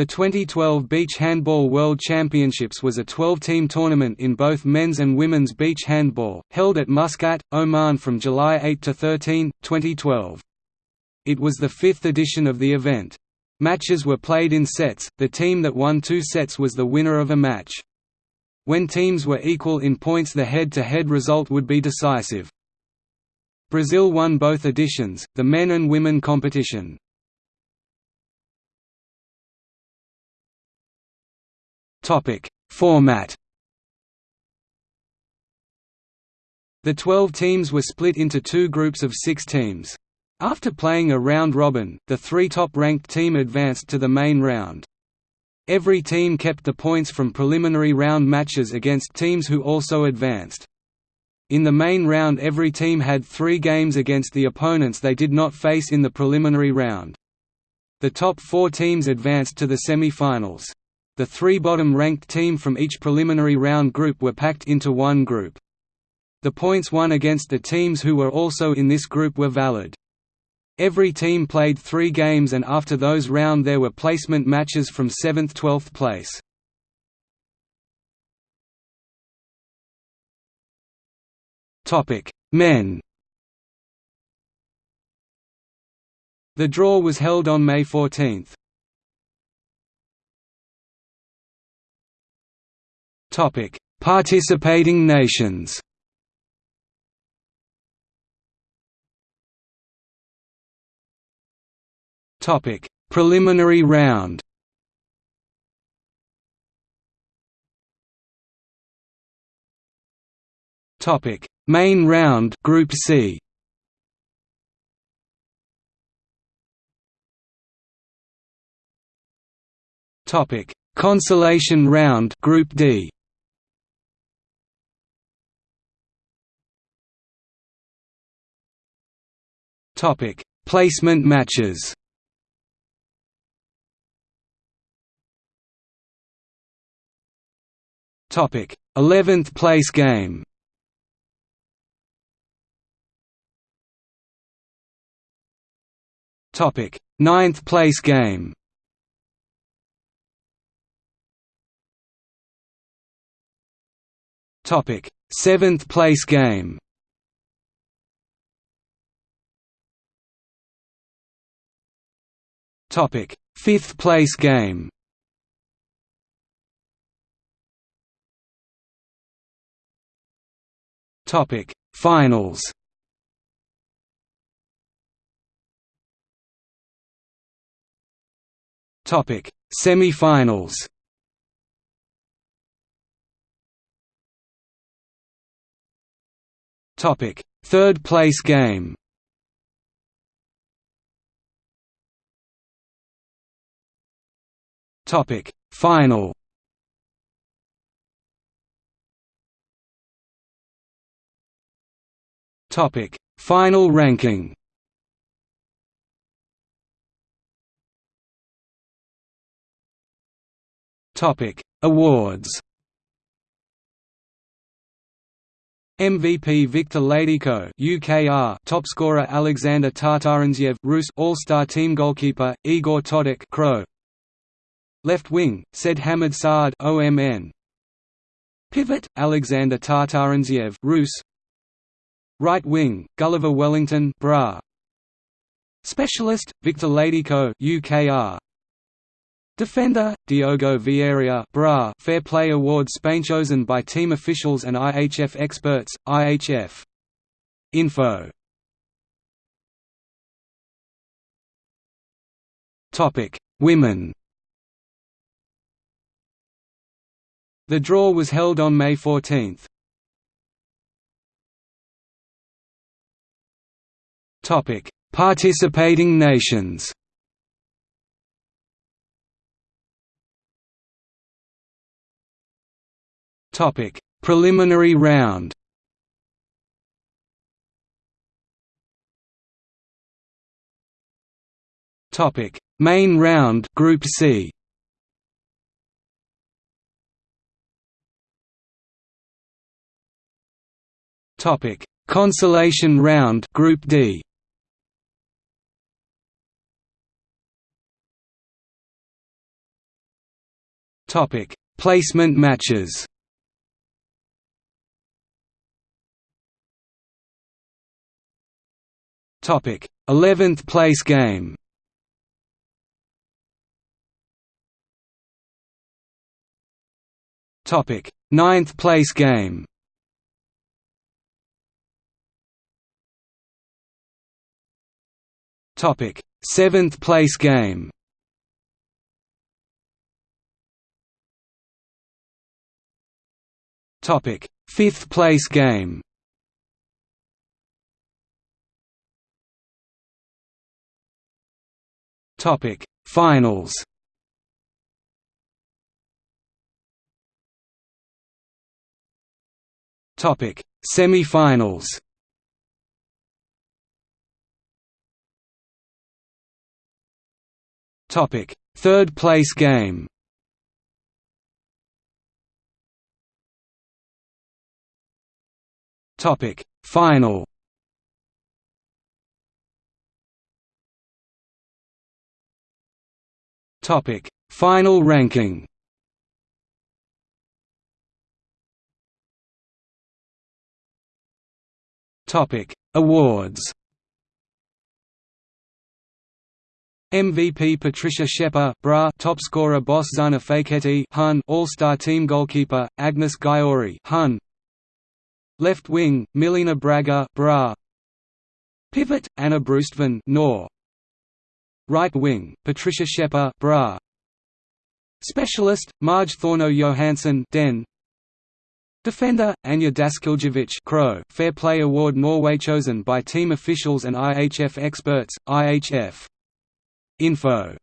The 2012 Beach Handball World Championships was a 12-team tournament in both men's and women's beach handball, held at Muscat, Oman from July 8 to 13, 2012. It was the fifth edition of the event. Matches were played in sets, the team that won two sets was the winner of a match. When teams were equal in points the head-to-head -head result would be decisive. Brazil won both editions, the men and women competition. Topic: Format. The 12 teams were split into two groups of 6 teams. After playing a round robin, the three top-ranked team advanced to the main round. Every team kept the points from preliminary round matches against teams who also advanced. In the main round every team had three games against the opponents they did not face in the preliminary round. The top four teams advanced to the semi-finals. The three bottom-ranked team from each preliminary round group were packed into one group. The points won against the teams who were also in this group were valid. Every team played three games and after those round there were placement matches from 7th–12th place. Men The draw was held on May 14. Topic: Participating nations. Topic: Preliminary round. Topic: Main round, Group C. Topic: Consolation round, Group D. Topic: Placement matches. Topic: 11th place game. Topic: 9th place game. Topic: 7th place game. Topic: Fifth place game. Topic: Finals. Topic: Semi-finals. Topic: Third place game. Topic Final. Topic Final ranking. Topic Awards. MVP Victor Ladyko UKR Topscorer Alexander Tatarantsev Rus. All-Star Team Goalkeeper Igor Todok Crow Left wing, said Hamid Saad OMN. Pivot, Alexander Tatarantsev Rus. Right wing, Gulliver Wellington Bra. Specialist, Viktor Ladyko UKR. Defender, Diogo Vieira Bra Fair Play Award Spain chosen by team officials and IHF experts, IHF. Info Women The draw was held on May 14. Topic: Participating nations. Topic: Preliminary round. Topic: Main round, Group C. Topic: Consolation round, Group D. Topic: Placement matches. Topic: 11th place game. Topic: Ninth place game. Topic: Seventh place game. Topic: Fifth place game. Topic: Finals. Topic: Semi-finals. Topic: Third place game. Topic: Final. Topic: Final ranking. Topic: Awards. MVP Patricia Scheppa, Bra, top scorer Boss Zana Faketti, Hun, All-Star Team goalkeeper Agnes Gaiori, Hun. Left wing Milena Braga, Bra. Pivot Anna Brustven, Nor. Right wing Patricia Scheppa, Bra. Specialist Marge Thorno Johansson, Den. Defender, Anja Daskiljevic Crow, Fair Play Award Norway chosen by team officials and IHF experts, IHF. Info